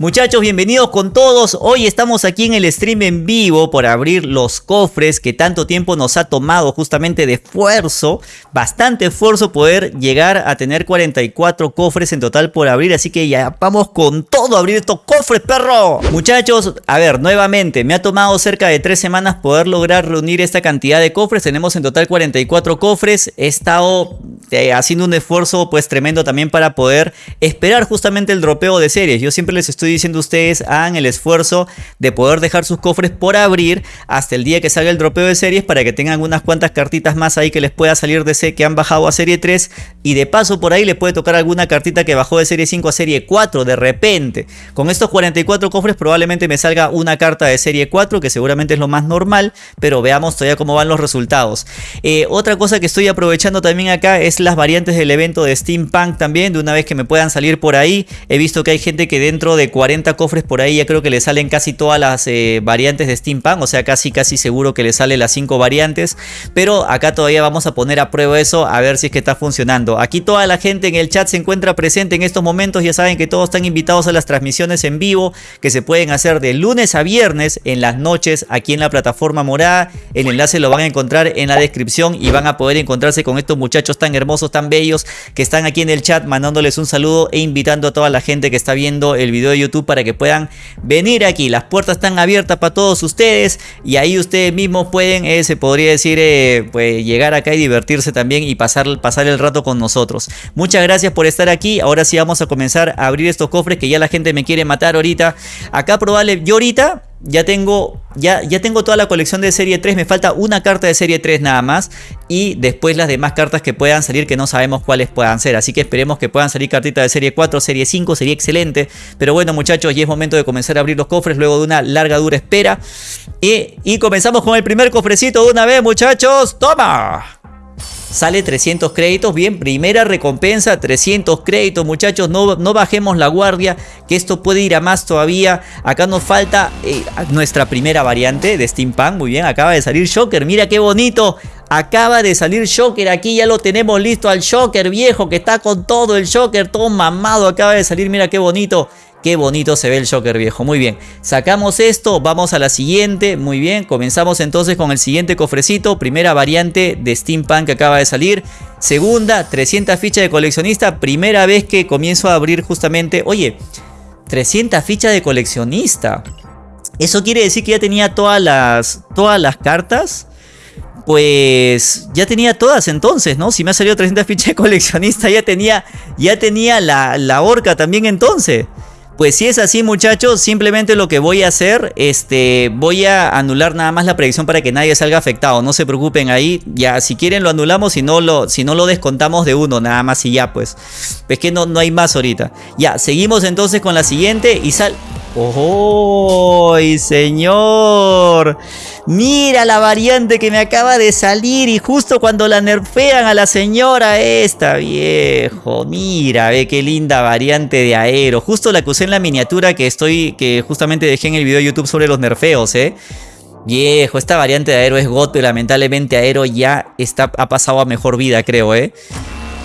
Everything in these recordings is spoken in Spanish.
Muchachos, bienvenidos con todos. Hoy estamos aquí en el stream en vivo por abrir los cofres que tanto tiempo nos ha tomado justamente de esfuerzo, bastante esfuerzo poder llegar a tener 44 cofres en total por abrir, así que ya vamos con todo a abrir estos cofres, perro. Muchachos, a ver, nuevamente, me ha tomado cerca de 3 semanas poder lograr reunir esta cantidad de cofres, tenemos en total 44 cofres, he estado eh, haciendo un esfuerzo pues tremendo también para poder esperar justamente el dropeo de series, yo siempre les estoy diciendo ustedes, hagan el esfuerzo de poder dejar sus cofres por abrir hasta el día que salga el dropeo de series para que tengan unas cuantas cartitas más ahí que les pueda salir de C que han bajado a serie 3 y de paso por ahí les puede tocar alguna cartita que bajó de serie 5 a serie 4 de repente. Con estos 44 cofres probablemente me salga una carta de serie 4 que seguramente es lo más normal, pero veamos todavía cómo van los resultados. Eh, otra cosa que estoy aprovechando también acá es las variantes del evento de Steampunk también, de una vez que me puedan salir por ahí. He visto que hay gente que dentro de 40 cofres por ahí, ya creo que le salen casi todas las eh, variantes de Steampunk, o sea, casi casi seguro que le sale las 5 variantes, pero acá todavía vamos a poner a prueba eso, a ver si es que está funcionando. Aquí toda la gente en el chat se encuentra presente en estos momentos, ya saben que todos están invitados a las transmisiones en vivo, que se pueden hacer de lunes a viernes en las noches aquí en la plataforma morada, el enlace lo van a encontrar en la descripción y van a poder encontrarse con estos muchachos tan hermosos, tan bellos, que están aquí en el chat mandándoles un saludo e invitando a toda la gente que está viendo el video de YouTube para que puedan venir aquí. Las puertas están abiertas para todos ustedes y ahí ustedes mismos pueden, eh, se podría decir, eh, pues llegar acá y divertirse también y pasar, pasar el rato con nosotros. Muchas gracias por estar aquí. Ahora sí vamos a comenzar a abrir estos cofres que ya la gente me quiere matar ahorita. Acá probable, yo ahorita ya tengo, ya, ya tengo toda la colección de serie 3, me falta una carta de serie 3 nada más y después las demás cartas que puedan salir que no sabemos cuáles puedan ser, así que esperemos que puedan salir cartitas de serie 4, serie 5, sería excelente, pero bueno muchachos ya es momento de comenzar a abrir los cofres luego de una larga dura espera. Y, y comenzamos con el primer cofrecito de una vez muchachos, ¡toma! Sale 300 créditos, bien, primera recompensa, 300 créditos, muchachos, no, no bajemos la guardia, que esto puede ir a más todavía. Acá nos falta eh, nuestra primera variante de Steampunk, muy bien, acaba de salir Shocker, mira qué bonito. Acaba de salir Shocker, aquí ya lo tenemos listo al Shocker viejo, que está con todo el Shocker, todo mamado, acaba de salir, mira qué bonito. Qué bonito se ve el Joker viejo. Muy bien. Sacamos esto. Vamos a la siguiente. Muy bien. Comenzamos entonces con el siguiente cofrecito. Primera variante de Steampunk que acaba de salir. Segunda, 300 fichas de coleccionista. Primera vez que comienzo a abrir justamente... Oye, 300 fichas de coleccionista. Eso quiere decir que ya tenía todas las, todas las cartas pues ya tenía todas entonces, ¿no? Si me ha salido 300 fichas de coleccionista, ya tenía, ya tenía la, la orca también entonces. Pues si es así muchachos, simplemente lo que voy a hacer, este, voy a anular nada más la predicción para que nadie salga afectado. No se preocupen ahí, ya si quieren lo anulamos, si no lo, si no lo descontamos de uno nada más y ya pues. Es que no, no hay más ahorita. Ya, seguimos entonces con la siguiente y sal... ¡Oh, señor! Mira la variante que me acaba de salir y justo cuando la nerfean a la señora esta, viejo. Mira, ve qué linda variante de aero. Justo la que usé en la miniatura que estoy, que justamente dejé en el video de YouTube sobre los nerfeos, ¿eh? Viejo, esta variante de aero es God, pero lamentablemente aero ya está, ha pasado a mejor vida, creo, ¿eh?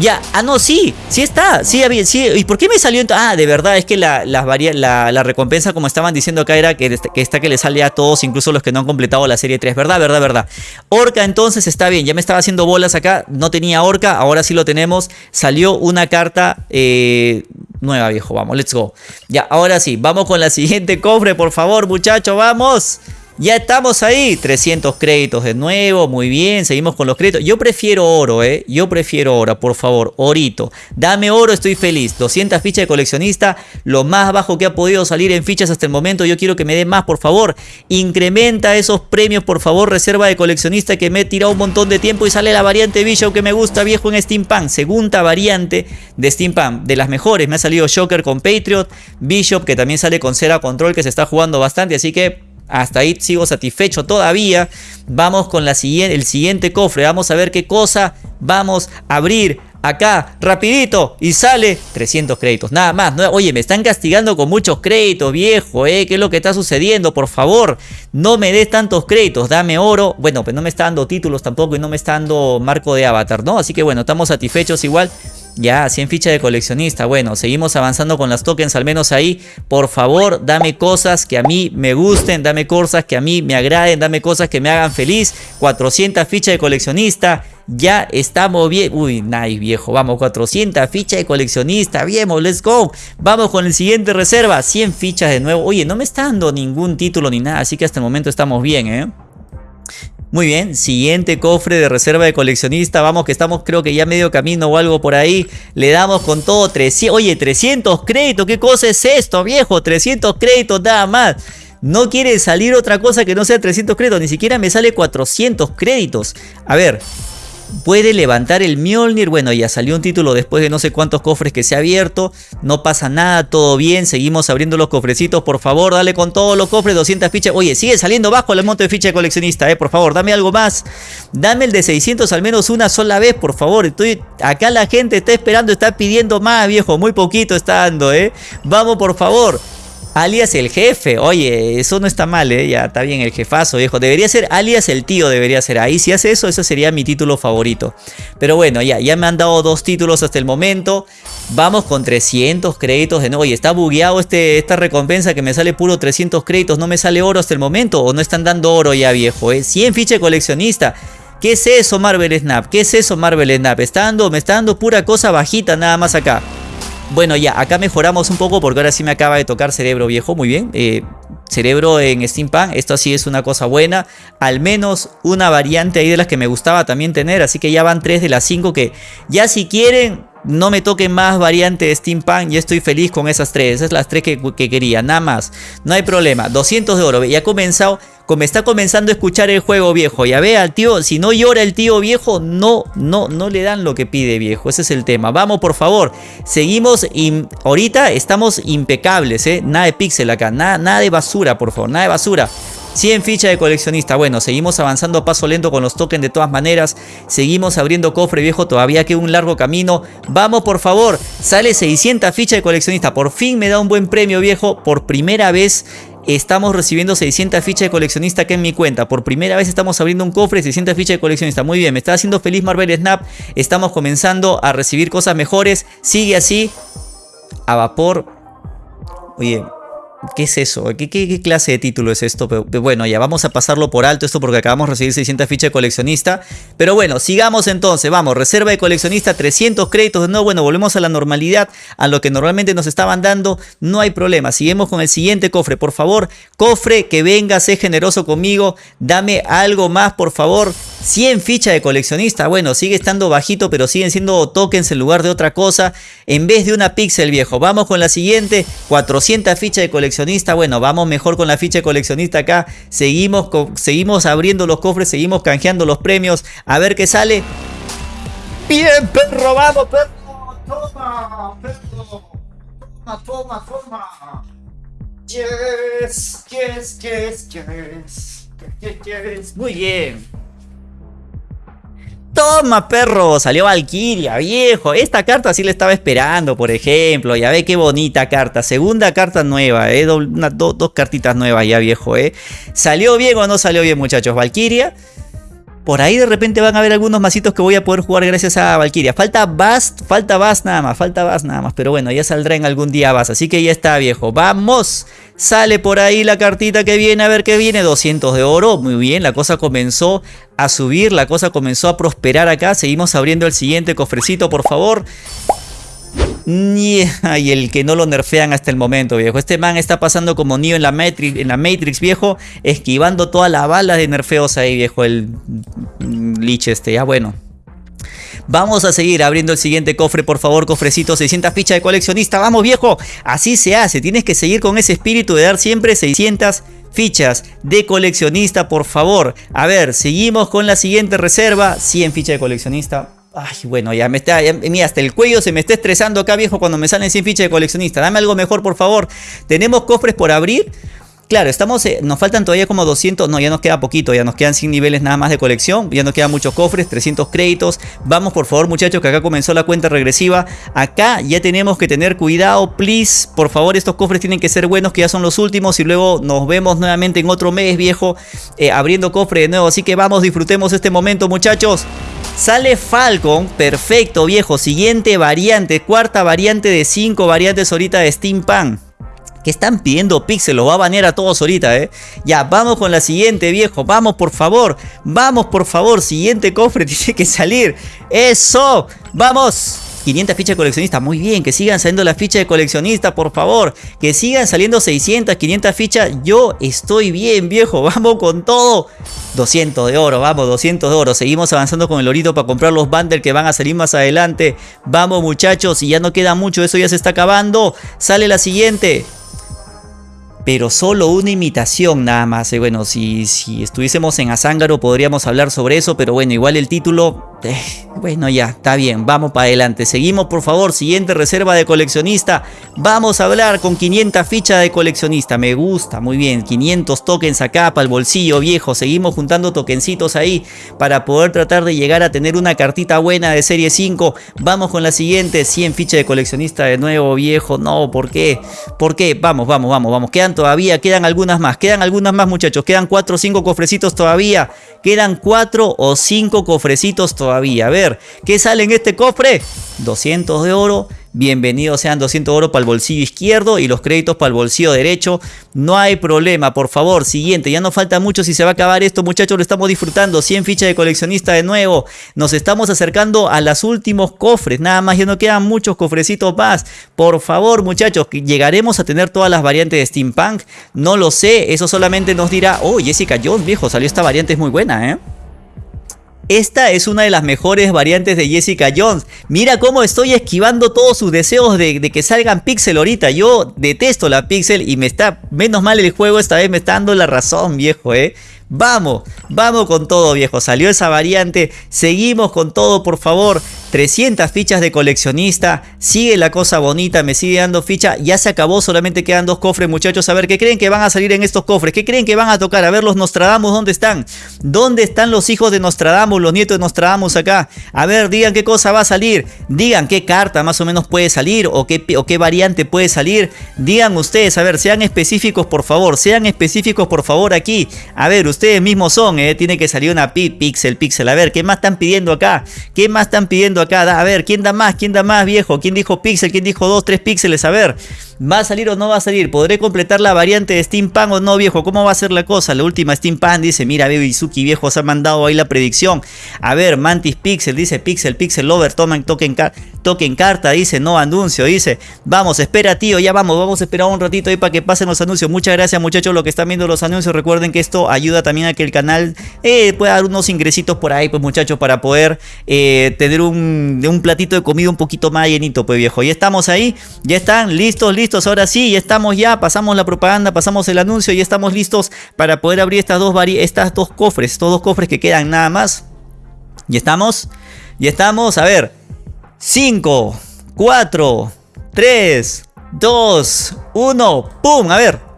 Ya, ah no, sí, sí está, sí, sí, ¿y por qué me salió? Ah, de verdad, es que la, la, recompensa, como estaban diciendo acá, era que, que está que le sale a todos, incluso los que no han completado la serie 3, ¿verdad? ¿Verdad? ¿Verdad? Orca entonces está bien, ya me estaba haciendo bolas acá, no tenía Orca, ahora sí lo tenemos, salió una carta eh, nueva, viejo, vamos, let's go. Ya, ahora sí, vamos con la siguiente cofre, por favor, muchachos, vamos. Ya estamos ahí, 300 créditos de nuevo, muy bien, seguimos con los créditos. Yo prefiero oro, eh, yo prefiero oro, por favor, orito. Dame oro, estoy feliz. 200 fichas de coleccionista, lo más bajo que ha podido salir en fichas hasta el momento. Yo quiero que me dé más, por favor. Incrementa esos premios, por favor, reserva de coleccionista que me he tirado un montón de tiempo y sale la variante Bishop que me gusta, viejo, en Steampunk. Segunda variante de Steampunk, de las mejores. Me ha salido Shocker con Patriot, Bishop que también sale con Cera Control que se está jugando bastante, así que hasta ahí sigo satisfecho todavía. Vamos con la siguiente, el siguiente cofre. Vamos a ver qué cosa vamos a abrir acá, rapidito, y sale 300 créditos, nada más. oye, me están castigando con muchos créditos, viejo, ¿eh? ¿Qué es lo que está sucediendo? Por favor, no me des tantos créditos, dame oro. Bueno, pues no me está dando títulos tampoco y no me está dando marco de avatar, ¿no? Así que bueno, estamos satisfechos igual. Ya, 100 fichas de coleccionista. Bueno, seguimos avanzando con las tokens, al menos ahí. Por favor, dame cosas que a mí me gusten, dame cosas que a mí me agraden, dame cosas que me hagan feliz. 400 fichas de coleccionista. Ya estamos bien. Uy, nice, viejo. Vamos, 400 fichas de coleccionista. Bien, let's go. Vamos con el siguiente reserva. 100 fichas de nuevo. Oye, no me está dando ningún título ni nada. Así que hasta el momento estamos bien, ¿eh? Muy bien, siguiente cofre de reserva de coleccionista. Vamos que estamos creo que ya medio camino o algo por ahí. Le damos con todo 300. Oye, 300 créditos. ¿Qué cosa es esto, viejo? 300 créditos nada más. No quiere salir otra cosa que no sea 300 créditos. Ni siquiera me sale 400 créditos. A ver, puede levantar el Mjolnir. Bueno, ya salió un título después de no sé cuántos cofres que se ha abierto. No pasa nada, todo bien. Seguimos abriendo los cofrecitos. Por favor, dale con todos los cofres, 200 fichas. Oye, sigue saliendo bajo el monto de ficha de coleccionista, eh. Por favor, dame algo más. Dame el de 600 al menos una sola vez, por favor. Estoy... Acá la gente está esperando, está pidiendo más, viejo. Muy poquito está dando, eh. Vamos, por favor alias el jefe. Oye, eso no está mal, ¿eh? Ya está bien el jefazo, viejo. Debería ser alias el tío, debería ser. Ahí si hace eso, ese sería mi título favorito. Pero bueno, ya, ya me han dado dos títulos hasta el momento. Vamos con 300 créditos de nuevo. Oye, está bugueado este, esta recompensa que me sale puro 300 créditos. No me sale oro hasta el momento. O no están dando oro ya, viejo, ¿eh? 100 ficha coleccionista. ¿Qué es eso, Marvel Snap? ¿Qué es eso, Marvel Snap? Está me está dando pura cosa bajita nada más acá. Bueno, ya, acá mejoramos un poco porque ahora sí me acaba de tocar cerebro viejo, muy bien. Eh, cerebro en Steampunk, esto sí es una cosa buena. Al menos una variante ahí de las que me gustaba también tener, así que ya van tres de las cinco que ya si quieren no me toquen más variante de Steampunk, ya estoy feliz con esas tres, esas las tres que, que, quería, nada más, no hay problema, 200 de oro, ya ha comenzado, como está comenzando a escuchar el juego viejo, ya ve al tío, si no llora el tío viejo, no, no, no le dan lo que pide viejo, ese es el tema, vamos por favor, seguimos, ahorita estamos impecables, eh, nada de pixel acá, nada, nada de basura por favor, nada de basura, 100 fichas de coleccionista. Bueno, seguimos avanzando a paso lento con los tokens de todas maneras. Seguimos abriendo cofre viejo. Todavía queda un largo camino. Vamos, por favor. Sale 600 fichas de coleccionista. Por fin me da un buen premio viejo. Por primera vez estamos recibiendo 600 fichas de coleccionista aquí en mi cuenta. Por primera vez estamos abriendo un cofre 600 fichas de coleccionista. Muy bien, me está haciendo feliz Marvel Snap. Estamos comenzando a recibir cosas mejores. Sigue así. A vapor. Oye, ¿Qué es eso? ¿Qué, clase de título es esto? Bueno, ya vamos a pasarlo por alto esto porque acabamos de recibir 600 fichas de coleccionista. Pero bueno, sigamos entonces. Vamos, reserva de coleccionista, 300 créditos. No, bueno, volvemos a la normalidad, a lo que normalmente nos estaban dando. No hay problema. Seguimos con el siguiente cofre. Por favor, cofre, que venga, sé generoso conmigo. Dame algo más, por favor. 100 fichas de coleccionista. Bueno, sigue estando bajito, pero siguen siendo tokens en lugar de otra cosa. En vez de una pixel, viejo. Vamos con la siguiente. 400 fichas de coleccionista coleccionista. Bueno, vamos mejor con la ficha de coleccionista acá. Seguimos, seguimos abriendo los cofres, seguimos canjeando los premios. A ver qué sale. Bien, perro, vamos, perro. Toma, perro. Toma, toma, toma. Yes, yes, yes, yes. Yes, yes. Muy bien. Toma, perro, salió Valkyria, viejo. Esta carta sí le estaba esperando, por ejemplo. Ya ve qué bonita carta. Segunda carta nueva, ¿eh? dos cartitas nuevas ya, viejo, ¿eh? ¿Salió bien o no salió bien, muchachos? Valkyria. Por ahí de repente van a haber algunos masitos que voy a poder jugar gracias a Valkyria. Falta Bast, falta Bast nada más, falta Bast nada más. Pero bueno, ya saldrá en algún día Bast. Así que ya está, viejo. ¡Vamos! Sale por ahí la cartita que viene, a ver qué viene. 200 de oro, muy bien. La cosa comenzó a subir, la cosa comenzó a prosperar acá. Seguimos abriendo el siguiente cofrecito, por favor. Y el que no lo nerfean hasta el momento, viejo. Este man está pasando como Neo en la Matrix, viejo. Esquivando todas las balas de nerfeos ahí, viejo. El Lich este, ya bueno. Vamos a seguir abriendo el siguiente cofre, por favor, cofrecito, 600 fichas de coleccionista. Vamos, viejo. Así se hace. Tienes que seguir con ese espíritu de dar siempre 600 fichas de coleccionista, por favor. A ver, seguimos con la siguiente reserva. 100 fichas de coleccionista. Ay, bueno, ya me está, mira, hasta el cuello se me está estresando acá, viejo, cuando me salen 100 fichas de coleccionista. Dame algo mejor, por favor. Tenemos cofres por abrir. Claro, estamos, eh, nos faltan todavía como 200, no, ya nos queda poquito, ya nos quedan 100 niveles nada más de colección, ya nos quedan muchos cofres, 300 créditos. Vamos por favor muchachos que acá comenzó la cuenta regresiva. Acá ya tenemos que tener cuidado, please. Por favor, estos cofres tienen que ser buenos, que ya son los últimos y luego nos vemos nuevamente en otro mes, viejo, eh, abriendo cofre de nuevo. Así que vamos, disfrutemos este momento muchachos. Sale Falcon, perfecto viejo, siguiente variante, cuarta variante de 5 variantes ahorita de Steampunk. Que están pidiendo Pixel, lo va a banear a todos ahorita, ¿eh? Ya, vamos con la siguiente, viejo. Vamos, por favor. Vamos, por favor. Siguiente cofre tiene que salir. ¡Eso! ¡Vamos! 500 fichas de coleccionista, muy bien, que sigan saliendo las fichas de coleccionista, por favor, que sigan saliendo 600, 500 fichas, yo estoy bien viejo, vamos con todo, 200 de oro, vamos, 200 de oro, seguimos avanzando con el orito para comprar los bundles que van a salir más adelante, vamos muchachos, y ya no queda mucho, eso ya se está acabando, sale la siguiente, pero solo una imitación nada más. Bueno, si, si estuviésemos en Azángaro podríamos hablar sobre eso, pero bueno, igual el título, bueno ya, está bien, vamos para adelante. Seguimos por favor, siguiente reserva de coleccionista. Vamos a hablar con 500 fichas de coleccionista, me gusta, muy bien, 500 tokens acá para el bolsillo viejo. Seguimos juntando tokencitos ahí para poder tratar de llegar a tener una cartita buena de serie 5. Vamos con la siguiente, 100 fichas de coleccionista de nuevo viejo, no, ¿por qué? ¿Por qué? Vamos, vamos, vamos, vamos, quedan todavía, quedan algunas más, quedan algunas más muchachos, quedan 4 o 5 cofrecitos todavía, quedan 4 o 5 cofrecitos todavía, a ver, ¿qué sale en este cofre? 200 de oro, bienvenidos sean 200 de oro para el bolsillo izquierdo y los créditos para el bolsillo derecho. No hay problema, por favor, siguiente, ya no falta mucho si se va a acabar esto muchachos, lo estamos disfrutando, 100 fichas de coleccionista de nuevo, nos estamos acercando a los últimos cofres, nada más, ya no quedan muchos cofrecitos más, por favor muchachos, llegaremos a tener todas las variantes de Steampunk, no lo sé, eso solamente nos dirá, oh Jessica Jones viejo, salió esta variante, es muy buena, ¿eh? Esta es una de las mejores variantes de Jessica Jones. Mira cómo estoy esquivando todos sus deseos de, que salgan Pixel ahorita. Yo detesto la Pixel y me está... Menos mal el juego esta vez me está dando la razón, viejo, ¿eh? Vamos, vamos con todo viejo, salió esa variante, seguimos con todo por favor, 300 fichas de coleccionista, sigue la cosa bonita, me sigue dando ficha, ya se acabó, solamente quedan dos cofres muchachos, a ver, ¿qué creen que van a salir en estos cofres? ¿Qué creen que van a tocar? A ver los Nostradamus, ¿dónde están? ¿Dónde están los hijos de Nostradamus, los nietos de Nostradamus acá? A ver, digan qué cosa va a salir, digan qué carta más o menos puede salir o qué, o qué variante puede salir, digan ustedes, a ver, sean específicos por favor, sean específicos por favor aquí, a ver, ustedes ustedes mismos son, ¿eh? Tiene que salir una pixel, pixel. A ver, ¿qué más están pidiendo acá? ¿Qué más están pidiendo acá? A ver, ¿quién da más? ¿Quién da más, viejo? ¿Quién dijo pixel? ¿Quién dijo 2, 3 píxeles? A ver, ¿va a salir o no va a salir? ¿Podré completar la variante de Steampunk o no, viejo? ¿Cómo va a ser la cosa? La última Steampunk dice, mira, Bebe Izuki, viejo, se ha mandado ahí la predicción. A ver, Mantis Pixel, dice Pixel, Pixel Lover, tomen token, token carta, dice, no anuncio, dice. Vamos, espera, tío, ya vamos, vamos a esperar un ratito ahí para que pasen los anuncios. Muchas gracias, muchachos, los que están viendo los anuncios. Recuerden que esto ayuda también a que el canal eh, pueda dar unos ingresitos por ahí, pues muchachos, para poder eh, tener un, un platito de comida un poquito más llenito, pues viejo. Ya estamos ahí, ya están listos, listos. Ahora sí, ya estamos ya, pasamos la propaganda, pasamos el anuncio, y estamos listos para poder abrir estas dos, estas dos cofres, estos dos cofres que quedan nada más. Ya estamos, ya estamos, a ver, 5, 4, 3, 2, 1, ¡pum! A ver,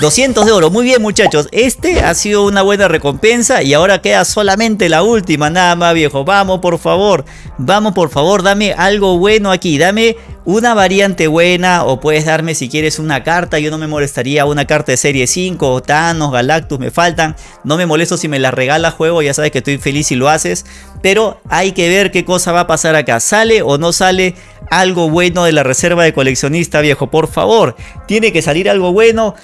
200 de oro, muy bien muchachos, este ha sido una buena recompensa y ahora queda solamente la última, nada más viejo, vamos por favor, vamos por favor, dame algo bueno aquí, dame una variante buena o puedes darme si quieres una carta, yo no me molestaría una carta de serie 5, Thanos, Galactus me faltan, no me molesto si me la regala juego, ya sabes que estoy feliz si lo haces, pero hay que ver qué cosa va a pasar acá, sale o no sale algo bueno de la reserva de coleccionista viejo, por favor, tiene que salir algo bueno,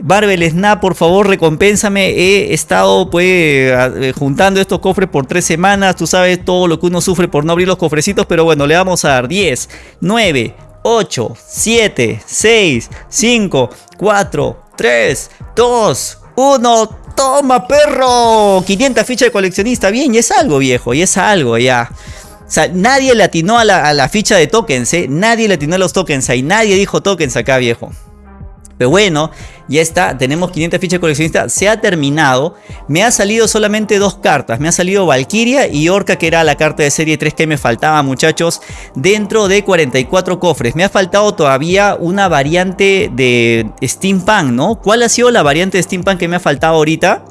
Barbel Snap, por favor, recompénsame. He estado pues eh, juntando estos cofres por tres semanas. Tú sabes todo lo que uno sufre por no abrir los cofrecitos. Pero bueno, le vamos a dar 10, 9, 8, 7, 6, 5, 4, 3, 2, 1. ¡Toma, perro! 500 fichas de coleccionista. Bien, y es algo, viejo. Y es algo, ya. O sea, nadie le atinó a la, ficha de tokens, ¿eh? Nadie le atinó a los tokens ahí. Nadie dijo tokens acá, viejo. Pero bueno, ya está, tenemos 500 fichas coleccionistas, se ha terminado. Me ha salido solamente dos cartas, me ha salido Valkyria y Orca, que era la carta de serie 3 que me faltaba, muchachos, dentro de 44 cofres. Me ha faltado todavía una variante de Steampunk, ¿no? ¿Cuál ha sido la variante de Steampunk que me ha faltado ahorita?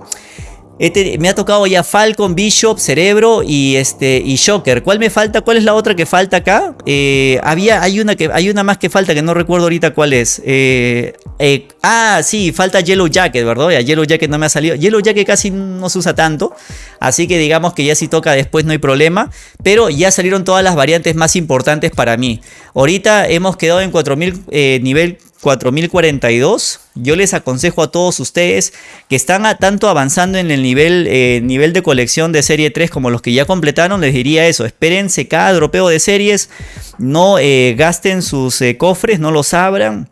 Este, me ha tocado ya Falcon, Bishop, Cerebro y este y Shocker. ¿Cuál me falta? ¿Cuál es la otra que falta acá? Eh, había, hay una que hay una más que falta que no recuerdo ahorita cuál es. Eh, eh, ah, sí, falta Yellow Jacket, ¿verdad? Ya Yellow Jacket no me ha salido. Yellow Jacket casi no se usa tanto. Así que digamos que ya si toca después no hay problema. Pero ya salieron todas las variantes más importantes para mí. Ahorita hemos quedado en 4000 nivel 4042. Yo les aconsejo a todos ustedes que están tanto avanzando en el nivel, eh, nivel de colección de serie 3 como los que ya completaron, les diría eso. Espérense cada dropeo de series, no eh, gasten sus eh, cofres, no los abran.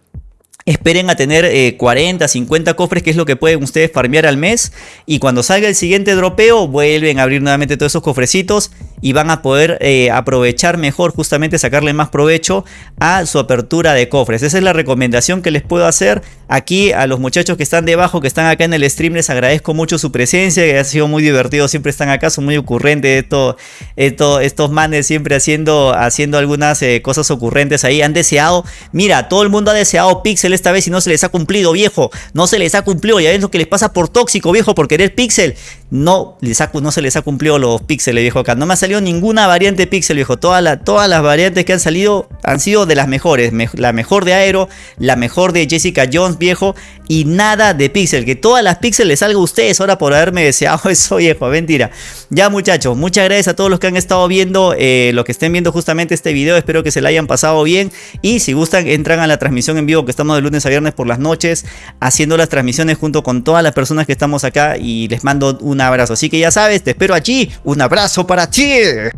Esperen a tener 40, 50 cofres, que es lo que pueden ustedes farmear al mes. Y cuando salga el siguiente dropeo, vuelven a abrir nuevamente todos esos cofrecitos y van a poder eh, aprovechar mejor, justamente sacarle más provecho a su apertura de cofres. Esa es la recomendación que les puedo hacer aquí a los muchachos que están debajo, que están acá en el stream. Les agradezco mucho su presencia, que ha sido muy divertido. Siempre están acá, son muy ocurrentes esto, esto, estos manes siempre haciendo, haciendo algunas eh, cosas ocurrentes ahí. Han deseado, mira, todo el mundo ha deseado Pixel esta vez y no se les ha cumplido, viejo. No se les ha cumplido. Ya ves lo que les pasa por tóxico, viejo, por querer Pixel. No, no se les ha cumplido los píxeles, viejo, acá. No me ha salido ninguna variante Pixel, viejo. Todas, todas las variantes que han salido han sido de las mejores. la mejor de Aero, la mejor de Jessica Jones, viejo. Y nada de Pixel. Que todas las Pixel les salga a ustedes ahora por haberme deseado eso, viejo. Mentira. Ya, muchachos, muchas gracias a todos los que han estado viendo, eh, los que estén viendo justamente este video. Espero que se la hayan pasado bien. Y si gustan, entran a la transmisión en vivo que estamos de lunes a viernes por las noches. Haciendo las transmisiones junto con todas las personas que estamos acá. Y les mando un abrazo. Así que ya sabes, te espero allí. Un abrazo para ti.